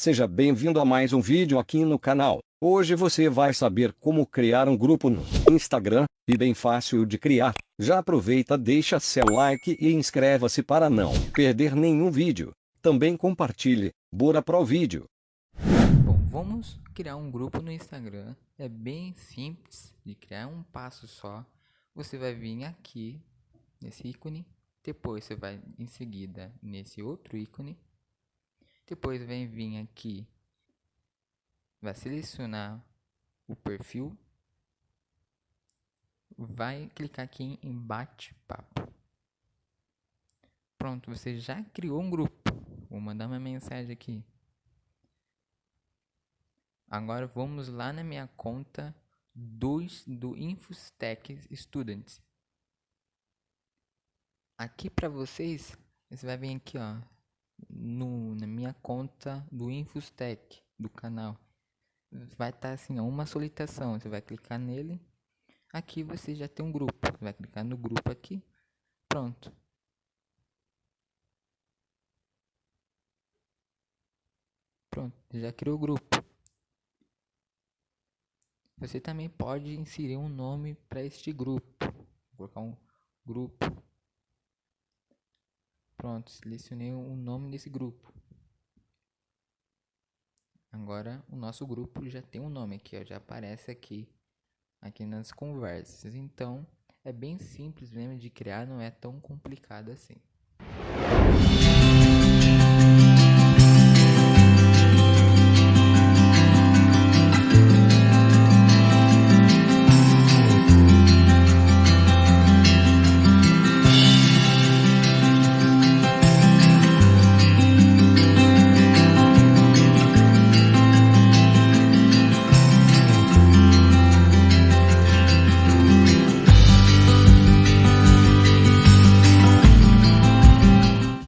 Seja bem-vindo a mais um vídeo aqui no canal. Hoje você vai saber como criar um grupo no Instagram, e bem fácil de criar. Já aproveita deixa seu like e inscreva-se para não perder nenhum vídeo. Também compartilhe, bora pro vídeo. Bom, vamos criar um grupo no Instagram. É bem simples de criar um passo só. Você vai vir aqui nesse ícone, depois você vai em seguida nesse outro ícone depois vem vir aqui, vai selecionar o perfil, vai clicar aqui em bate-papo. Pronto, você já criou um grupo. Vou mandar uma mensagem aqui. Agora vamos lá na minha conta dos do Infostech Students. Aqui para vocês, você vai vir aqui, ó, no, na minha conta do Infostech do canal. Vai estar tá assim, uma solicitação. Você vai clicar nele. Aqui você já tem um grupo. Você vai clicar no grupo aqui. Pronto. Pronto, já criou o grupo. Você também pode inserir um nome para este grupo. Vou colocar um grupo Pronto, selecionei o nome desse grupo. Agora o nosso grupo já tem um nome aqui, ó, já aparece aqui, aqui nas conversas. Então é bem simples mesmo de criar, não é tão complicado assim.